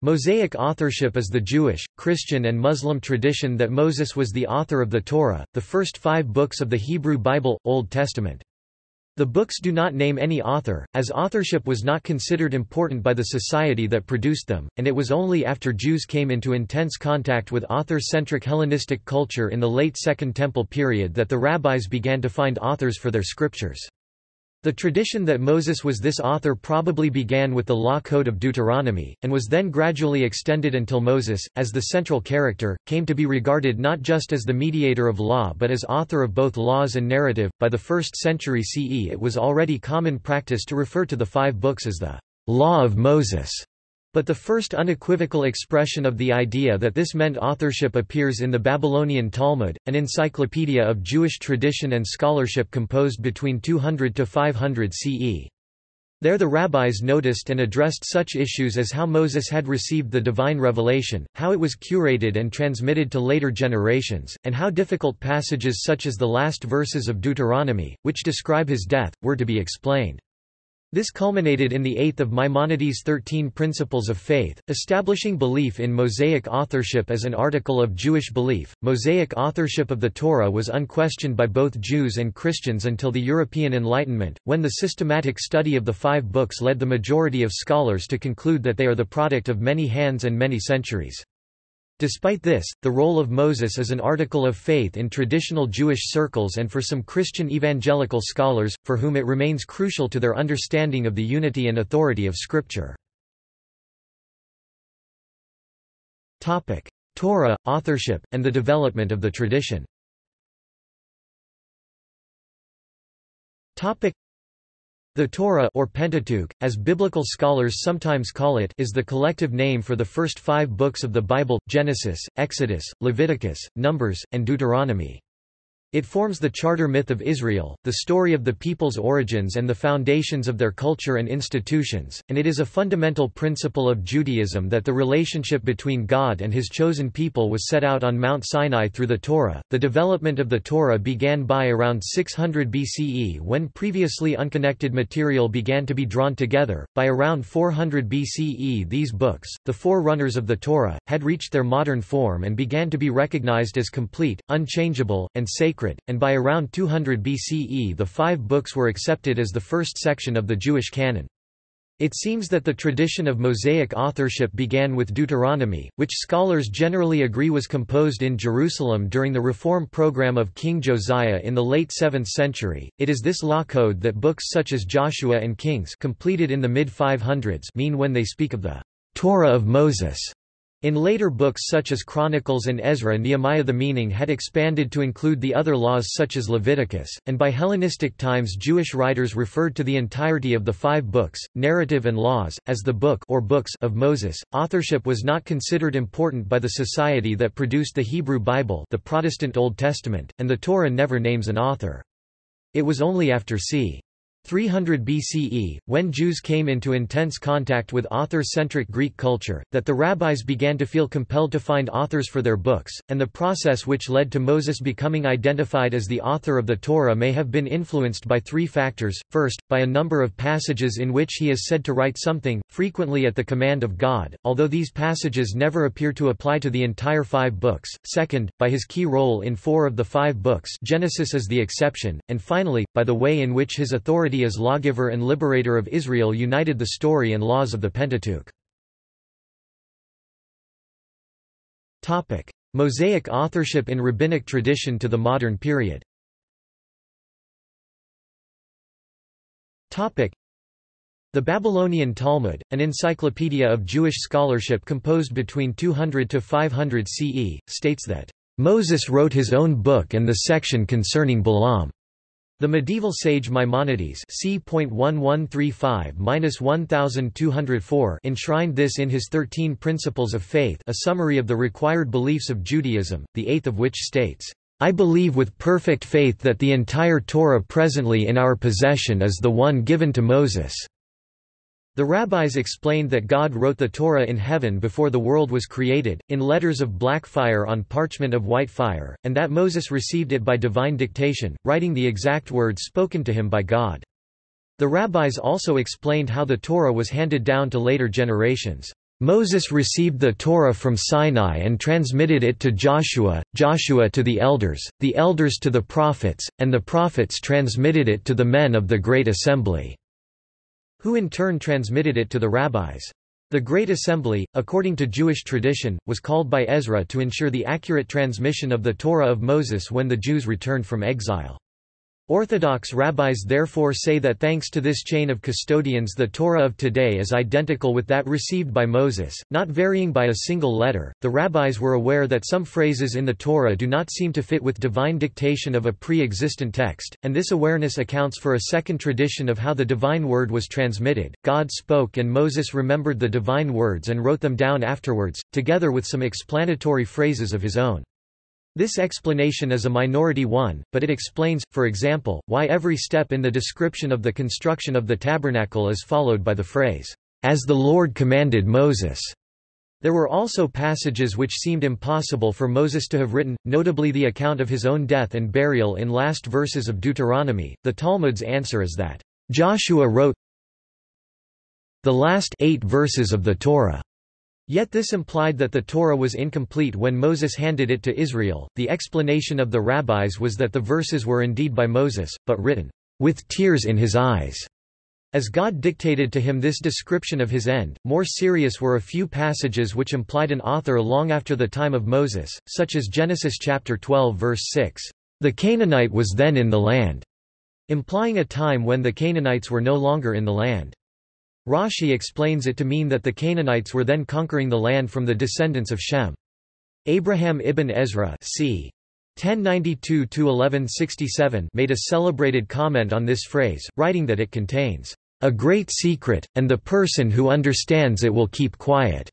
Mosaic authorship is the Jewish, Christian and Muslim tradition that Moses was the author of the Torah, the first five books of the Hebrew Bible, Old Testament. The books do not name any author, as authorship was not considered important by the society that produced them, and it was only after Jews came into intense contact with author-centric Hellenistic culture in the late Second Temple period that the rabbis began to find authors for their scriptures. The tradition that Moses was this author probably began with the law code of Deuteronomy, and was then gradually extended until Moses, as the central character, came to be regarded not just as the mediator of law but as author of both laws and narrative. By the 1st century CE, it was already common practice to refer to the five books as the Law of Moses. But the first unequivocal expression of the idea that this meant authorship appears in the Babylonian Talmud, an encyclopedia of Jewish tradition and scholarship composed between 200 to 500 CE. There the rabbis noticed and addressed such issues as how Moses had received the divine revelation, how it was curated and transmitted to later generations, and how difficult passages such as the last verses of Deuteronomy, which describe his death, were to be explained. This culminated in the eighth of Maimonides' Thirteen Principles of Faith, establishing belief in Mosaic authorship as an article of Jewish belief. Mosaic authorship of the Torah was unquestioned by both Jews and Christians until the European Enlightenment, when the systematic study of the five books led the majority of scholars to conclude that they are the product of many hands and many centuries. Despite this, the role of Moses is an article of faith in traditional Jewish circles and for some Christian evangelical scholars, for whom it remains crucial to their understanding of the unity and authority of Scripture. Torah, authorship, and the development of the tradition the Torah or Pentateuch, as biblical scholars sometimes call it is the collective name for the first five books of the Bible, Genesis, Exodus, Leviticus, Numbers, and Deuteronomy. It forms the charter myth of Israel, the story of the people's origins and the foundations of their culture and institutions, and it is a fundamental principle of Judaism that the relationship between God and his chosen people was set out on Mount Sinai through the Torah. The development of the Torah began by around 600 BCE when previously unconnected material began to be drawn together. By around 400 BCE, these books, the forerunners of the Torah, had reached their modern form and began to be recognized as complete, unchangeable, and sacred sacred, and by around 200 BCE the five books were accepted as the first section of the Jewish canon. It seems that the tradition of Mosaic authorship began with Deuteronomy, which scholars generally agree was composed in Jerusalem during the reform program of King Josiah in the late 7th century. It is this law code that books such as Joshua and Kings completed in the mid-500s mean when they speak of the Torah of Moses. In later books such as Chronicles and Ezra Nehemiah the meaning had expanded to include the other laws such as Leviticus, and by Hellenistic times Jewish writers referred to the entirety of the five books, narrative and laws, as the book or books of Moses. Authorship was not considered important by the society that produced the Hebrew Bible the Protestant Old Testament, and the Torah never names an author. It was only after c. 300 BCE, when Jews came into intense contact with author-centric Greek culture, that the rabbis began to feel compelled to find authors for their books, and the process which led to Moses becoming identified as the author of the Torah may have been influenced by three factors, first, by a number of passages in which he is said to write something, frequently at the command of God, although these passages never appear to apply to the entire five books, second, by his key role in four of the five books Genesis is the exception, and finally, by the way in which his authority as lawgiver and liberator of Israel united the story and laws of the Pentateuch. Mosaic authorship in rabbinic tradition to the modern period the Babylonian Talmud, an encyclopedia of Jewish scholarship composed between 200 to 500 CE, states that, "...Moses wrote his own book and the section concerning Balaam." The medieval sage Maimonides c. enshrined this in his Thirteen Principles of Faith a summary of the required beliefs of Judaism, the eighth of which states, I believe with perfect faith that the entire Torah presently in our possession is the one given to Moses. The rabbis explained that God wrote the Torah in heaven before the world was created, in letters of black fire on parchment of white fire, and that Moses received it by divine dictation, writing the exact words spoken to him by God. The rabbis also explained how the Torah was handed down to later generations. Moses received the Torah from Sinai and transmitted it to Joshua, Joshua to the elders, the elders to the prophets, and the prophets transmitted it to the men of the Great Assembly, who in turn transmitted it to the rabbis. The Great Assembly, according to Jewish tradition, was called by Ezra to ensure the accurate transmission of the Torah of Moses when the Jews returned from exile. Orthodox rabbis therefore say that thanks to this chain of custodians the Torah of today is identical with that received by Moses, not varying by a single letter. The rabbis were aware that some phrases in the Torah do not seem to fit with divine dictation of a pre-existent text, and this awareness accounts for a second tradition of how the divine word was transmitted. God spoke and Moses remembered the divine words and wrote them down afterwards, together with some explanatory phrases of his own. This explanation is a minority one, but it explains, for example, why every step in the description of the construction of the tabernacle is followed by the phrase, "...as the Lord commanded Moses." There were also passages which seemed impossible for Moses to have written, notably the account of his own death and burial in last verses of Deuteronomy. The Talmud's answer is that, Joshua wrote the last eight verses of the Torah. Yet this implied that the Torah was incomplete when Moses handed it to Israel. The explanation of the rabbis was that the verses were indeed by Moses, but written with tears in his eyes. As God dictated to him this description of his end, more serious were a few passages which implied an author long after the time of Moses, such as Genesis chapter 12 verse 6, "The Canaanite was then in the land," implying a time when the Canaanites were no longer in the land. Rashi explains it to mean that the Canaanites were then conquering the land from the descendants of Shem. Abraham ibn Ezra c. 1092–1167 made a celebrated comment on this phrase, writing that it contains, "...a great secret, and the person who understands it will keep quiet."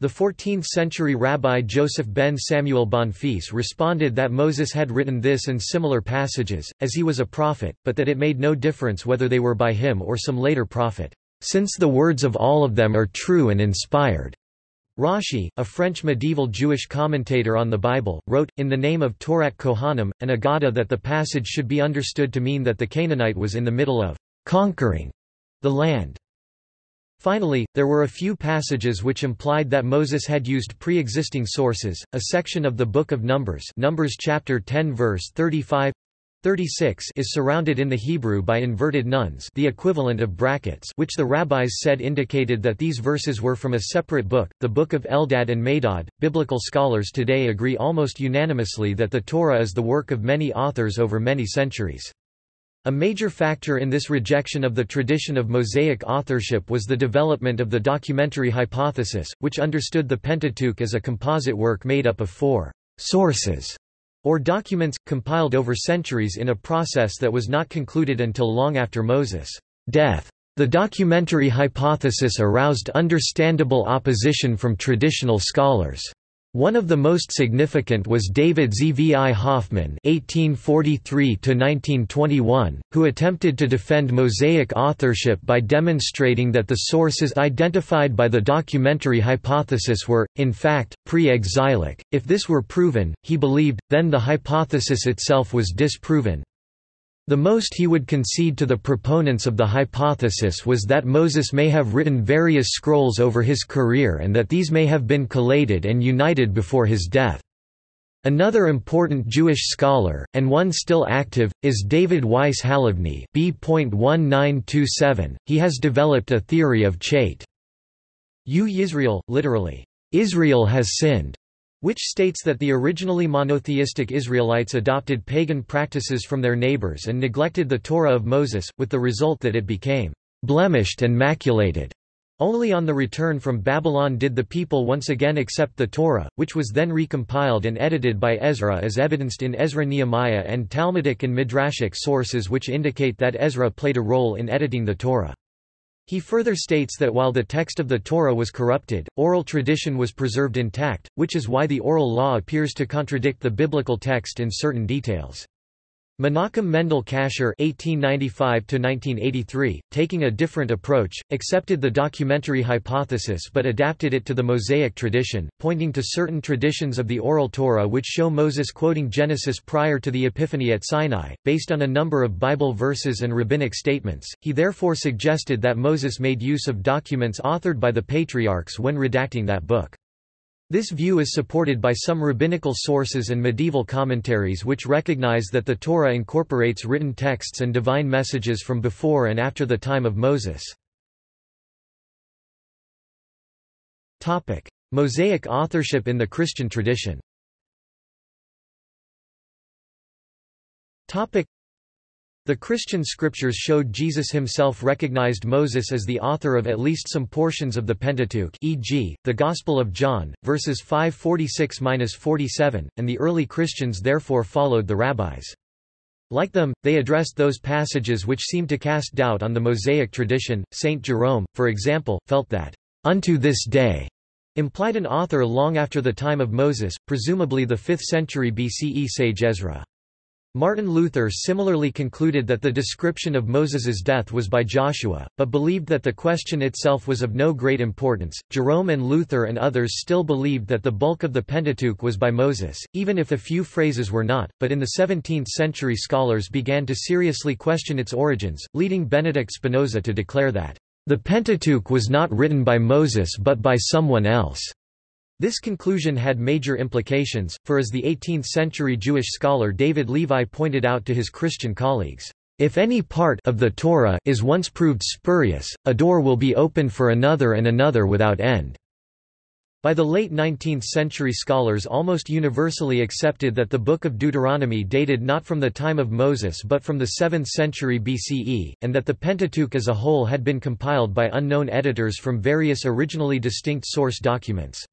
The 14th-century rabbi Joseph ben Samuel Bonfils responded that Moses had written this and similar passages, as he was a prophet, but that it made no difference whether they were by him or some later prophet since the words of all of them are true and inspired. Rashi, a French medieval Jewish commentator on the Bible, wrote, in the name of Torat Kohanim, an Agada that the passage should be understood to mean that the Canaanite was in the middle of conquering the land. Finally, there were a few passages which implied that Moses had used pre-existing sources. A section of the Book of Numbers, Numbers chapter 10 verse 35 36 is surrounded in the Hebrew by inverted nuns the equivalent of brackets which the rabbis said indicated that these verses were from a separate book, the Book of Eldad and Medad. Biblical scholars today agree almost unanimously that the Torah is the work of many authors over many centuries. A major factor in this rejection of the tradition of Mosaic authorship was the development of the documentary hypothesis, which understood the Pentateuch as a composite work made up of four sources or documents, compiled over centuries in a process that was not concluded until long after Moses' death. The documentary hypothesis aroused understandable opposition from traditional scholars. One of the most significant was David Zvi Hoffman (1843–1921), who attempted to defend Mosaic authorship by demonstrating that the sources identified by the documentary hypothesis were, in fact, pre-exilic. If this were proven, he believed, then the hypothesis itself was disproven. The most he would concede to the proponents of the hypothesis was that Moses may have written various scrolls over his career and that these may have been collated and united before his death. Another important Jewish scholar, and one still active, is David Weiss Halivni B.1927. He has developed a theory of Chait. U Yisrael, literally, Israel has sinned, which states that the originally monotheistic Israelites adopted pagan practices from their neighbors and neglected the Torah of Moses, with the result that it became blemished and maculated. Only on the return from Babylon did the people once again accept the Torah, which was then recompiled and edited by Ezra as evidenced in Ezra-Nehemiah and Talmudic and Midrashic sources which indicate that Ezra played a role in editing the Torah. He further states that while the text of the Torah was corrupted, oral tradition was preserved intact, which is why the oral law appears to contradict the biblical text in certain details. Menachem Mendel Kasher (1895–1983), taking a different approach, accepted the documentary hypothesis but adapted it to the Mosaic tradition, pointing to certain traditions of the Oral Torah which show Moses quoting Genesis prior to the Epiphany at Sinai, based on a number of Bible verses and rabbinic statements. He therefore suggested that Moses made use of documents authored by the patriarchs when redacting that book. This view is supported by some rabbinical sources and medieval commentaries which recognize that the Torah incorporates written texts and divine messages from before and after the time of Moses. Mosaic authorship in the Christian tradition the Christian scriptures showed Jesus himself recognized Moses as the author of at least some portions of the Pentateuch e.g., the Gospel of John, verses 546–47, and the early Christians therefore followed the rabbis. Like them, they addressed those passages which seemed to cast doubt on the Mosaic tradition. Saint Jerome, for example, felt that, "...unto this day," implied an author long after the time of Moses, presumably the 5th century BCE sage Ezra. Martin Luther similarly concluded that the description of Moses's death was by Joshua, but believed that the question itself was of no great importance. Jerome and Luther and others still believed that the bulk of the Pentateuch was by Moses, even if a few phrases were not, but in the 17th century scholars began to seriously question its origins, leading Benedict Spinoza to declare that, the Pentateuch was not written by Moses but by someone else. This conclusion had major implications, for as the 18th-century Jewish scholar David Levi pointed out to his Christian colleagues, "...if any part of the Torah is once proved spurious, a door will be opened for another and another without end." By the late 19th century scholars almost universally accepted that the Book of Deuteronomy dated not from the time of Moses but from the 7th century BCE, and that the Pentateuch as a whole had been compiled by unknown editors from various originally distinct source documents.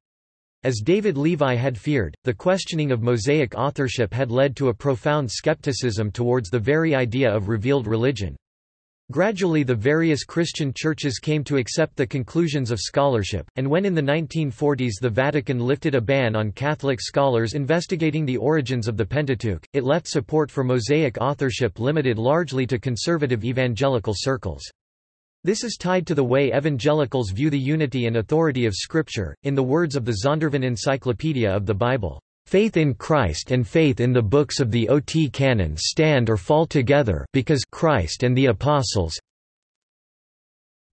As David Levi had feared, the questioning of Mosaic authorship had led to a profound skepticism towards the very idea of revealed religion. Gradually the various Christian churches came to accept the conclusions of scholarship, and when in the 1940s the Vatican lifted a ban on Catholic scholars investigating the origins of the Pentateuch, it left support for Mosaic authorship limited largely to conservative evangelical circles. This is tied to the way evangelicals view the unity and authority of Scripture. In the words of the Zondervan Encyclopedia of the Bible, Faith in Christ and faith in the books of the OT canon stand or fall together because Christ and the apostles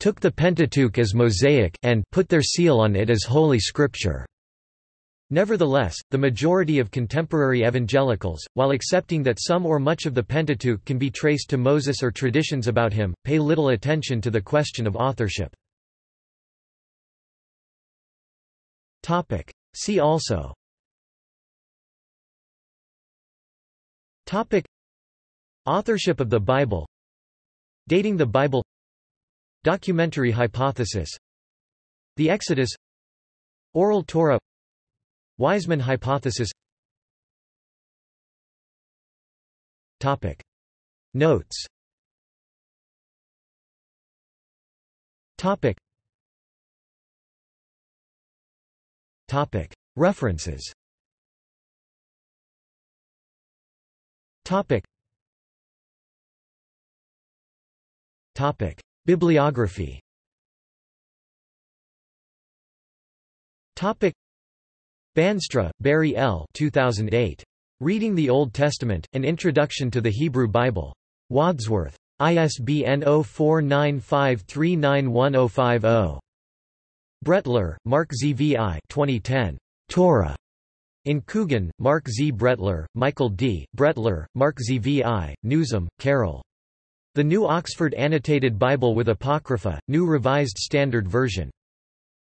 took the Pentateuch as Mosaic and put their seal on it as Holy Scripture. Nevertheless, the majority of contemporary evangelicals, while accepting that some or much of the Pentateuch can be traced to Moses or traditions about him, pay little attention to the question of authorship. See also. Topic. Authorship of the Bible. Dating the Bible. Documentary hypothesis. The Exodus. Oral Torah Wiseman hypothesis. Topic. Notes. Topic. Topic. References. Topic. Topic. Bibliography. Topic Bandstra, Barry L. 2008. Reading the Old Testament, An Introduction to the Hebrew Bible. Wadsworth. ISBN 0495391050. Brettler, Mark ZVI 2010. Torah. In Coogan, Mark Z. Brettler, Michael D., Brettler, Mark ZVI, Newsom, Carol. The New Oxford Annotated Bible with Apocrypha, New Revised Standard Version.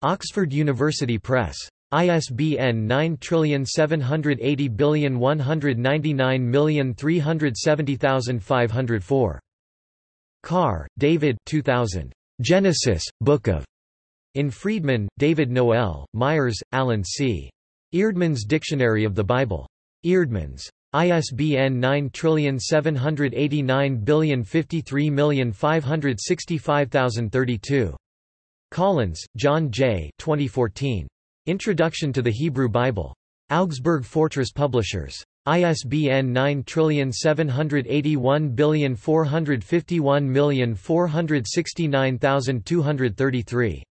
Oxford University Press. ISBN 9780199370504. Carr, David 2000. Genesis, Book of. In Freedman, David Noel, Myers, Alan C. Eerdmans Dictionary of the Bible. Eerdmans. ISBN 9780953565032. Collins, John J. 2014. Introduction to the Hebrew Bible. Augsburg Fortress Publishers. ISBN 9781451469233.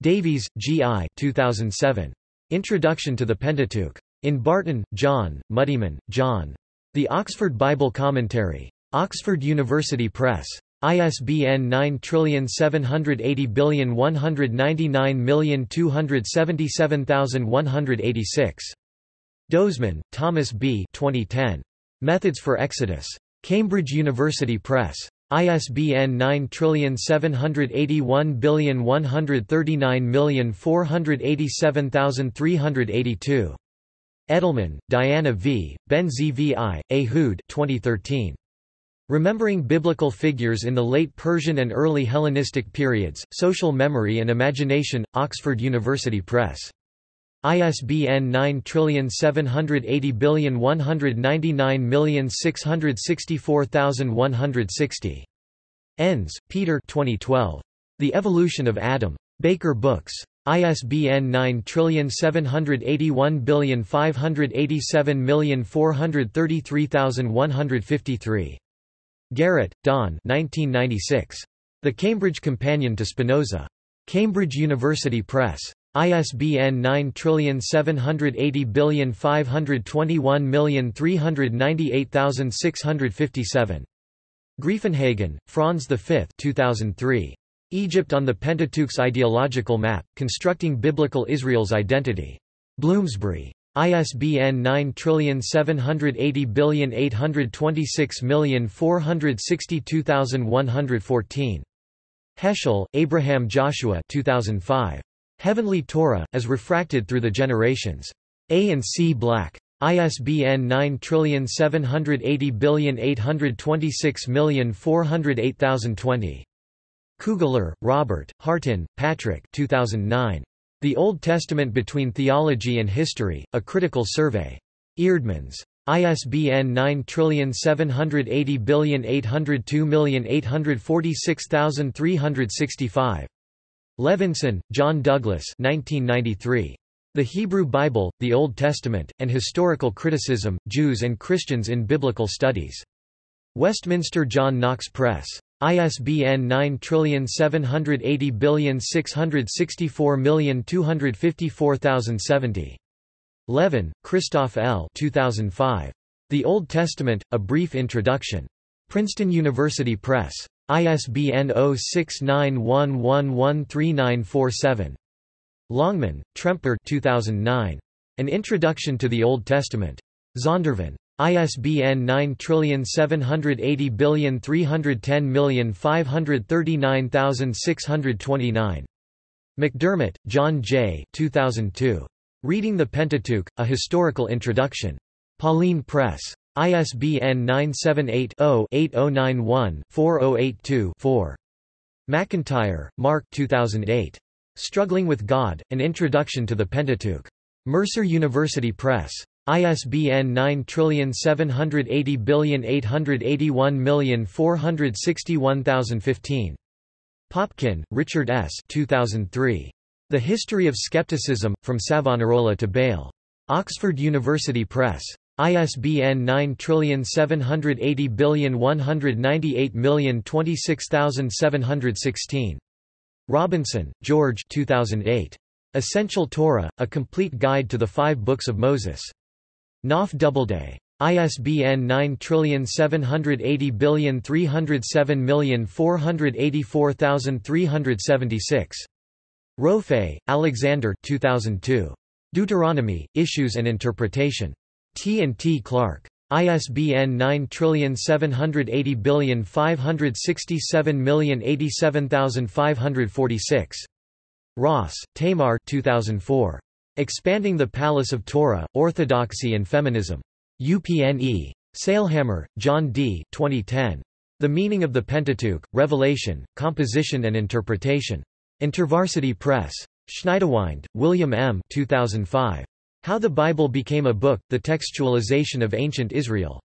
Davies, G. I. 2007. Introduction to the Pentateuch. In Barton, John, Muddiman, John. The Oxford Bible Commentary. Oxford University Press. ISBN 9780199277186. Dozeman, Thomas B. 2010. Methods for Exodus. Cambridge University Press. ISBN 9781139487382. Edelman, Diana V., Ben Zvi, Ehud 2013. Remembering Biblical Figures in the Late Persian and Early Hellenistic Periods, Social Memory and Imagination, Oxford University Press. ISBN 9780199664160. Enns, Peter 2012. The Evolution of Adam. Baker Books. ISBN 9781587433153. Garrett, Don 1996. The Cambridge Companion to Spinoza. Cambridge University Press. ISBN 9780521398657. Greifenhagen, Franz V 2003. Egypt on the Pentateuch's Ideological Map, Constructing Biblical Israel's Identity. Bloomsbury. ISBN 9780826462114. Heschel, Abraham Joshua 2005. Heavenly Torah, as refracted through the generations. A and C Black. ISBN 9780826408020. Kugler, Robert, Hartin, Patrick 2009. The Old Testament Between Theology and History, A Critical Survey. Eerdmans. ISBN 9780802846365. Levenson, John Douglas 1993. The Hebrew Bible, the Old Testament, and Historical Criticism, Jews and Christians in Biblical Studies. Westminster John Knox Press. ISBN 9780664254070. Levin, Christoph L. 2005. The Old Testament, A Brief Introduction. Princeton University Press. ISBN 0691113947. Longman, Tremper 2009. An Introduction to the Old Testament. Zondervan. ISBN 9780310539629. McDermott, John J. 2002. Reading the Pentateuch, A Historical Introduction. Pauline Press. ISBN 978-0-8091-4082-4. McEntire, Mark 2008. Struggling with God, An Introduction to the Pentateuch. Mercer University Press. ISBN 9780881461015. Popkin, Richard S. 2003. The History of Skepticism, From Savonarola to Bayle. Oxford University Press. ISBN 9780198026716. Robinson, George 2008. Essential Torah, A Complete Guide to the Five Books of Moses. Knopf Doubleday. ISBN 9780307484376. Rofe, Alexander 2002. Deuteronomy, Issues and Interpretation. T and T Clark. ISBN 9780567087546. Ross, Tamar 2004. Expanding the Palace of Torah, Orthodoxy and Feminism. UPNE. Sailhamer, John D. 2010. The Meaning of the Pentateuch, Revelation, Composition and Interpretation. InterVarsity Press. Schniedewind, William M. 2005. How the Bible Became a Book, The Textualization of Ancient Israel.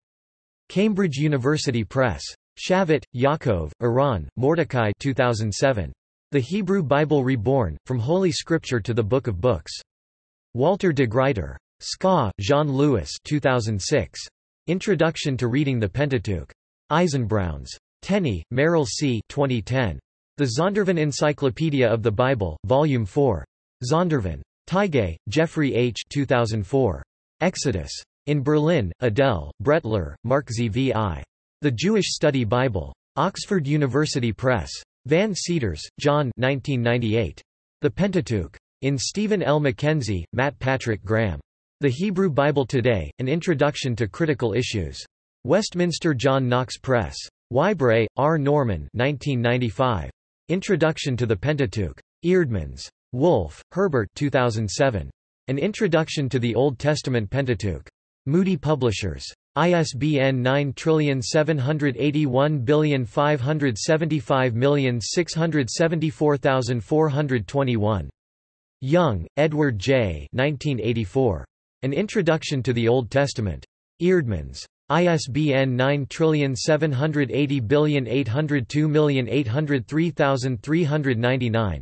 Cambridge University Press. Shavit, Yaakov, Eran, Mordecai 2007. The Hebrew Bible Reborn, From Holy Scripture to the Book of Books. Walter de Gruyter. Ska, Jean-Louis 2006. Introduction to Reading the Pentateuch. Eisenbrauns. Tenney, Merrill C. 2010. The Zondervan Encyclopedia of the Bible, Volume 4. Zondervan. Tigay, Jeffrey H. 2004. Exodus. In Berlin, Adele, Brettler, Mark ZVI. The Jewish Study Bible. Oxford University Press. Van Seters, John 1998. The Pentateuch. In Stephen L. McKenzie, Matt Patrick Graham. The Hebrew Bible Today, An Introduction to Critical Issues. Westminster John Knox Press. Whybray, R. Norman 1995. Introduction to the Pentateuch. Eerdmans. Wolf, Herbert 2007. An Introduction to the Old Testament Pentateuch. Moody Publishers. ISBN 9781575674421. Young, Edward J. 1984. An Introduction to the Old Testament. Eerdmans. ISBN 978080280380399.